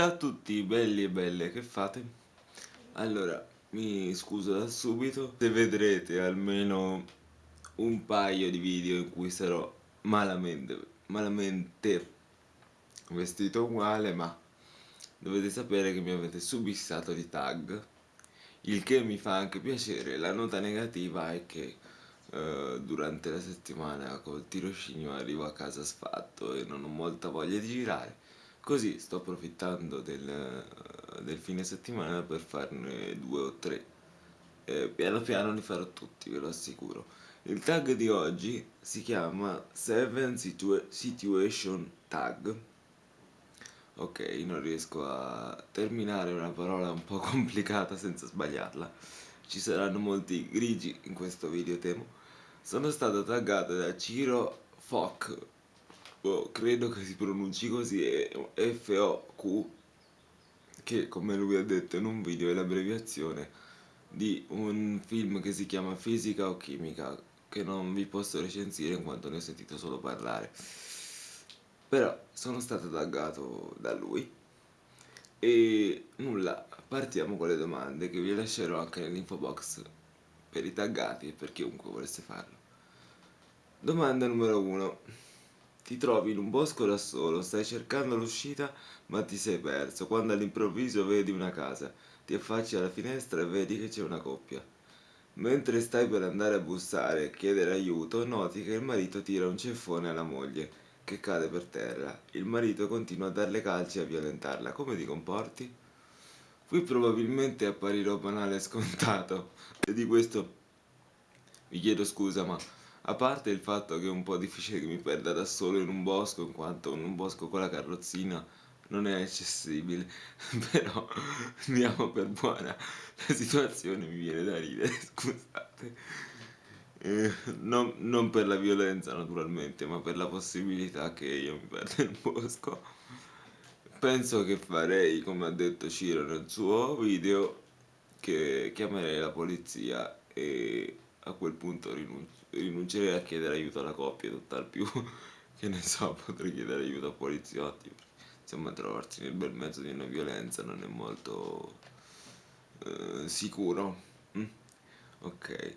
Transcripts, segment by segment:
Ciao a tutti belli e belle, che fate? Allora, mi scuso da subito se vedrete almeno un paio di video in cui sarò malamente, malamente vestito uguale, ma dovete sapere che mi avete subissato di tag, il che mi fa anche piacere. La nota negativa è che eh, durante la settimana col tirocinio arrivo a casa sfatto e non ho molta voglia di girare Così sto approfittando del, del fine settimana per farne due o tre. E piano piano li farò tutti, ve lo assicuro. Il tag di oggi si chiama 7 situa Situation Tag. Ok, non riesco a terminare una parola un po' complicata senza sbagliarla. Ci saranno molti grigi in questo video temo. Sono stato taggato da Ciro Foc oh, credo che si pronunci così, è FOQ, che come lui ha detto in un video è l'abbreviazione di un film che si chiama Fisica o Chimica, che non vi posso recensire in quanto ne ho sentito solo parlare. Però sono stato taggato da lui e nulla, partiamo con le domande che vi lascerò anche nell'info box per i taggati e per chiunque volesse farlo. Domanda numero 1. Ti trovi in un bosco da solo, stai cercando l'uscita ma ti sei perso, quando all'improvviso vedi una casa, ti affacci alla finestra e vedi che c'è una coppia. Mentre stai per andare a bussare e chiedere aiuto, noti che il marito tira un ceffone alla moglie, che cade per terra. Il marito continua a darle calci e a violentarla. Come ti comporti? Qui probabilmente apparirò banale e scontato, e di questo vi chiedo scusa, ma a parte il fatto che è un po' difficile che mi perda da solo in un bosco, in quanto in un bosco con la carrozzina non è accessibile, però andiamo per buona, la situazione mi viene da ridere, scusate. Eh, non, non, per la violenza naturalmente, ma per la possibilità che io mi perda in un bosco. Penso che farei, come ha detto Ciro nel suo video, che chiamerei la polizia e a quel punto rinuncio rinuncerei a chiedere aiuto alla coppia, tutt'al più che ne so, potrei chiedere aiuto a poliziotti. Insomma, trovarsi nel bel mezzo di una violenza non è molto eh, sicuro. Mm? Ok.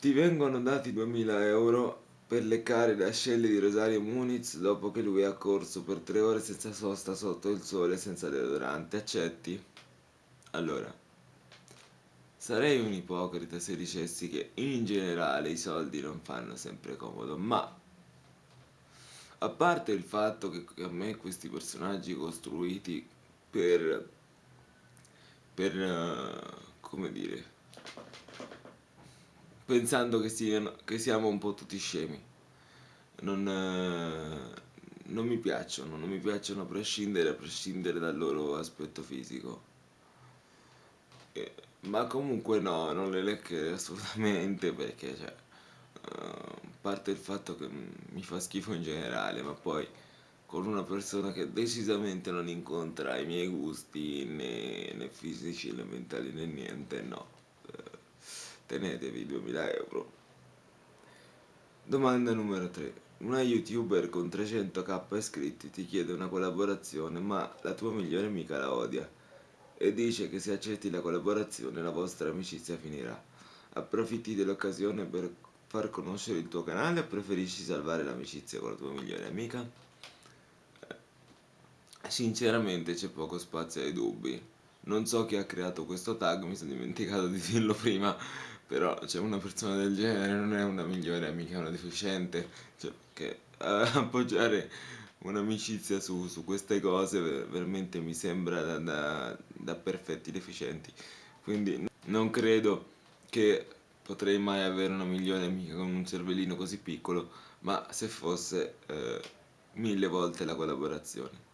Ti vengono dati 2000 euro per leccare le ascelle di Rosario Muniz dopo che lui ha corso per tre ore senza sosta sotto il sole senza deodorante. Accetti? Allora, Sarei un ipocrita se dicessi che in generale i soldi non fanno sempre comodo, ma a parte il fatto che a me questi personaggi costruiti per, per uh, come dire, pensando che, siano, che, siamo un po' tutti scemi, non, uh, non mi piacciono, non mi piacciono a prescindere, a prescindere dal loro aspetto fisico. E, ma comunque no, non le leccherei assolutamente perché, cioè, uh, a parte il fatto che mi fa schifo in generale, ma poi con una persona che decisamente non incontra i miei gusti né, né fisici né mentali né niente, no. Uh, tenetevi 2000 euro. Domanda numero 3. Una youtuber con 300k iscritti ti chiede una collaborazione ma la tua migliore amica la odia e dice che se accetti la collaborazione la vostra amicizia finirà. Approfitti dell'occasione per far conoscere il tuo canale o preferisci salvare l'amicizia con la tua migliore amica? Eh, sinceramente c'è poco spazio ai dubbi. Non so chi ha creato questo tag, mi sono dimenticato di dirlo prima, però c'è una persona del genere, non è una migliore amica, è una deficiente, cioè che eh, appoggiare un'amicizia su, su, queste cose veramente mi sembra da, da, da, perfetti deficienti quindi non credo che potrei mai avere una migliore amica con un cervellino così piccolo ma se fosse eh, mille volte la collaborazione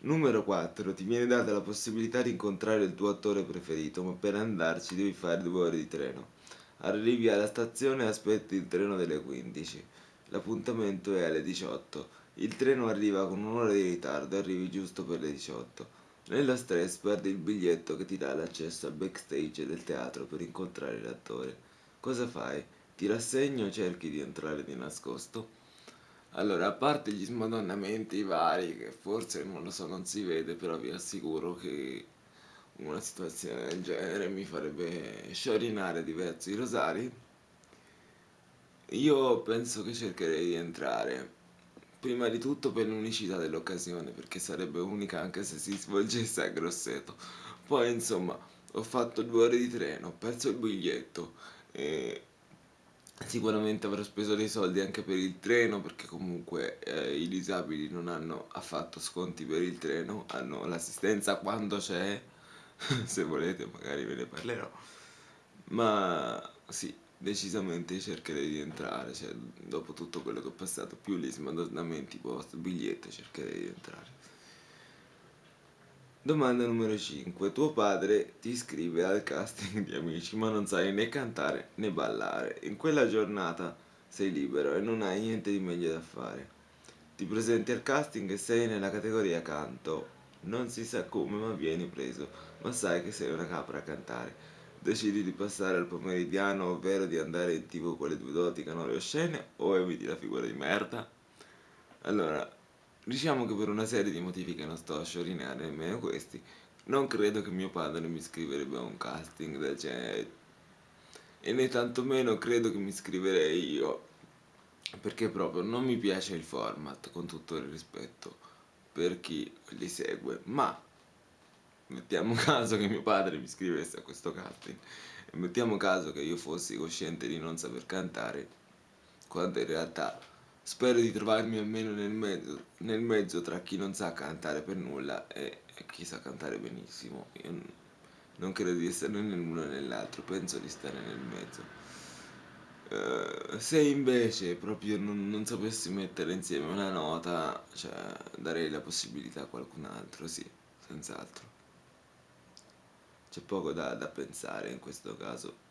Numero 4. Ti viene data la possibilità di incontrare il tuo attore preferito, ma per andarci devi fare due ore di treno. Arrivi alla stazione e aspetti il treno delle 15. L'appuntamento è alle 18. Il treno arriva con un'ora di ritardo e arrivi giusto per le 18. Nello stress perdi il biglietto che ti dà l'accesso al backstage del teatro per incontrare l'attore. Cosa fai? Ti rassegni o cerchi di entrare di nascosto? Allora, a parte gli smadonnamenti vari, che forse non lo so, non si vede, però vi assicuro che una situazione del genere mi farebbe sciorinare diversi rosari. Io penso che cercherei di entrare, prima di tutto per l'unicità dell'occasione, perché sarebbe unica anche se si svolgesse a Grosseto. Poi, insomma, ho fatto due ore di treno, ho perso il biglietto e sicuramente avrò speso dei soldi anche per il treno perché comunque eh, i disabili non hanno affatto sconti per il treno, hanno l'assistenza quando c'è, se volete magari ve ne parlerò, ma sì, decisamente cercherei di entrare, cioè dopo tutto quello che ho passato, più gli smadonnamenti post biglietto cercherei di entrare. Domanda numero 5. Tuo padre ti iscrive al casting di amici, ma non sai né cantare né ballare. In quella giornata sei libero e non hai niente di meglio da fare. Ti presenti al casting e sei nella categoria canto. Non si sa come, ma vieni preso, ma sai che sei una capra a cantare. Decidi di passare al pomeridiano, ovvero di andare in tv con le due doti canore oscene, o eviti la figura di merda? Allora, Diciamo che per una serie di motivi che non sto a sciorinare nemmeno questi, non credo che mio padre mi iscriverebbe a un casting del genere. E né tantomeno credo che mi iscriverei io, perché proprio non mi piace il format, con tutto il rispetto per chi li segue. Ma mettiamo caso che mio padre mi iscrivesse a questo casting e mettiamo caso che io fossi cosciente di non saper cantare, quando in realtà Spero di trovarmi almeno nel mezzo, nel mezzo tra chi non sa cantare per nulla e, e chi sa cantare benissimo. Io non credo di essere né nell'uno né nell'altro, penso di stare nel mezzo. Uh, se invece proprio non, non, sapessi mettere insieme una nota, cioè darei la possibilità a qualcun altro, sì, senz'altro. C'è poco da, da pensare in questo caso.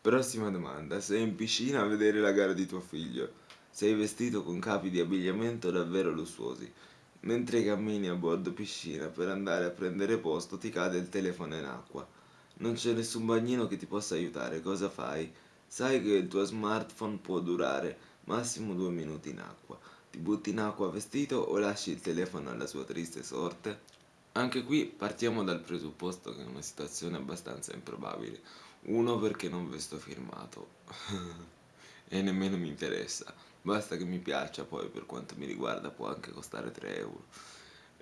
Prossima domanda, sei in piscina a vedere la gara di tuo figlio, sei vestito con capi di abbigliamento davvero lussuosi, mentre cammini a bordo piscina per andare a prendere posto ti cade il telefono in acqua, non c'è nessun bagnino che ti possa aiutare, cosa fai? Sai che il tuo smartphone può durare massimo due minuti in acqua, ti butti in acqua vestito o lasci il telefono alla sua triste sorte? Anche qui partiamo dal presupposto che è una situazione abbastanza improbabile. Uno perché non vesto firmato e nemmeno mi interessa. Basta che mi piaccia, poi per quanto mi riguarda può anche costare 3 euro.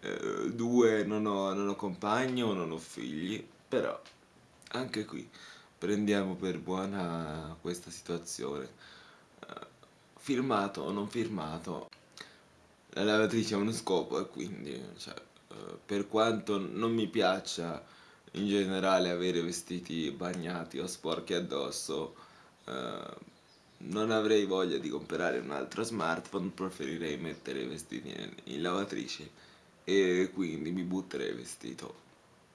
Eh, due, non ho, non ho compagno, non ho figli, però anche qui prendiamo per buona questa situazione. Eh, firmato o non firmato, la lavatrice ha uno scopo e quindi, cioè, per quanto non mi piaccia in generale avere vestiti bagnati o sporchi addosso eh, non avrei voglia di comprare un altro smartphone, preferirei mettere i vestiti in lavatrice e quindi mi butterei vestito.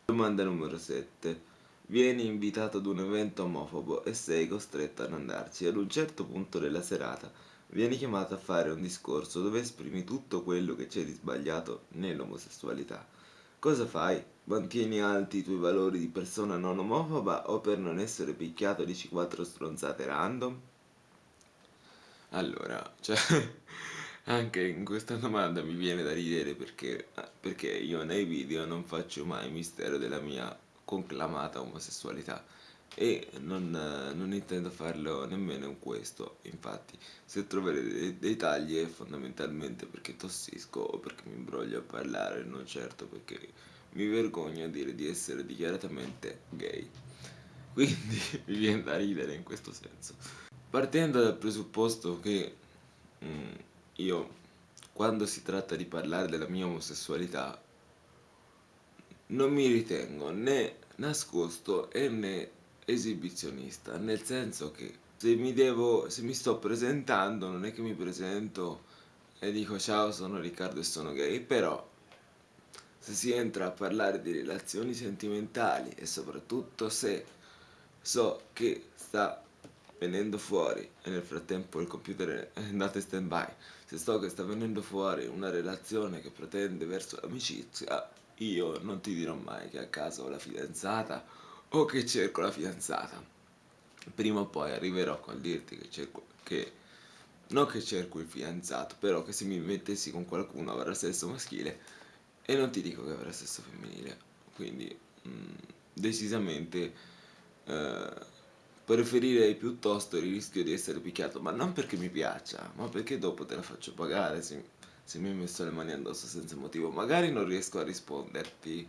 Domanda numero 7. Vieni invitato ad un evento omofobo e sei costretto ad andarci. Ad un certo punto della serata vieni chiamato a fare un discorso dove esprimi tutto quello che c'è di sbagliato nell'omosessualità. Cosa fai? Mantieni alti i tuoi valori di persona non omofoba o per non essere picchiato dici quattro stronzate random? Allora, cioè, anche in questa domanda mi viene da ridere perché, perché io nei video non faccio mai mistero della mia conclamata omosessualità e non, non, intendo farlo nemmeno in questo infatti se troverete dei, dei, tagli è fondamentalmente perché tossisco o perché mi imbroglio a parlare non certo perché mi vergogno a dire di essere dichiaratamente gay. Quindi mi viene da ridere in questo senso. Partendo dal presupposto che mm, io quando si tratta di parlare della mia omosessualità non mi ritengo né nascosto e né esibizionista, nel senso che se mi devo, se mi sto presentando non è che mi presento e dico ciao sono Riccardo e sono gay, però se si entra a parlare di relazioni sentimentali e soprattutto se so che sta venendo fuori e nel frattempo il computer è andato in stand by se so che sta venendo fuori una relazione che pretende verso l'amicizia io non ti dirò mai che a caso la fidanzata o che cerco la fidanzata. Prima o poi arriverò col dirti che cerco che non che cerco il fidanzato, però che se mi mettessi con qualcuno avrà sesso maschile e non ti dico che avrà sesso femminile, quindi mm, decisamente eh, preferirei piuttosto il rischio di essere picchiato, ma non perché mi piaccia, ma perché dopo te la faccio pagare se, se mi hai messo le mani addosso senza motivo. Magari non riesco a risponderti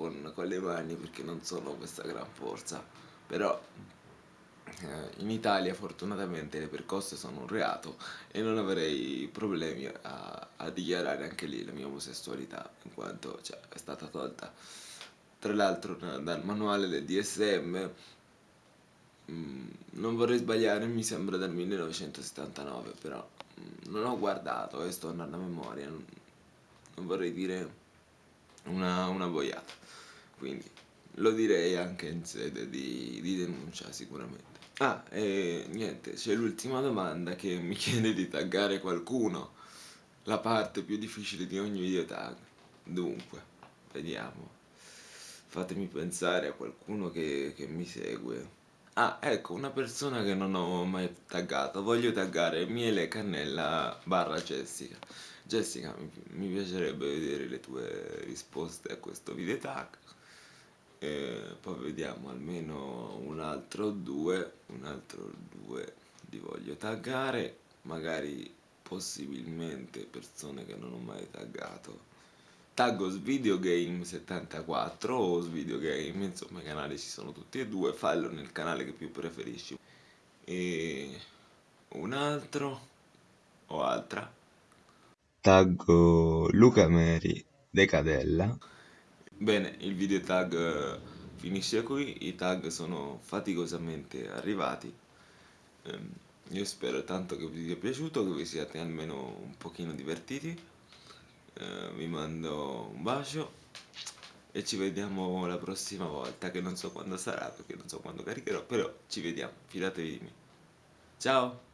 con, con le mani perché non sono questa gran forza, però eh, in Italia fortunatamente le percosse sono un reato e non avrei problemi a, a dichiarare anche lì la mia omosessualità in quanto cioè, è stata tolta. Tra l'altro dal manuale del DSM mm, non vorrei sbagliare mi sembra dal 1979 però mm, non ho guardato e sto andando a memoria non, non vorrei dire una, una boiata quindi lo direi anche in sede di, di denuncia sicuramente Ah, e niente, c'è l'ultima domanda che mi chiede di taggare qualcuno. La parte più difficile di ogni video tag. Dunque, vediamo. Fatemi pensare a qualcuno che, che mi segue. Ah, ecco, una persona che non ho mai taggato. Voglio taggare Miele Cannella barra Jessica. Jessica, mi, piacerebbe vedere le tue risposte a questo video tag e poi vediamo almeno un altro due un altro due li voglio taggare magari possibilmente persone che non ho mai taggato taggo svideogame74 o svideogame insomma i canali ci sono tutti e due fallo nel canale che più preferisci e un altro o altra taggo Luca Meri Decadella Bene, il video tag eh, finisce qui, i tag sono faticosamente arrivati. Ehm, io spero tanto che vi sia piaciuto, che vi siate almeno un pochino divertiti. Eh, vi mando un bacio e ci vediamo la prossima volta, che non so quando sarà, perché non so quando caricherò, però ci vediamo, fidatevi di me. Ciao!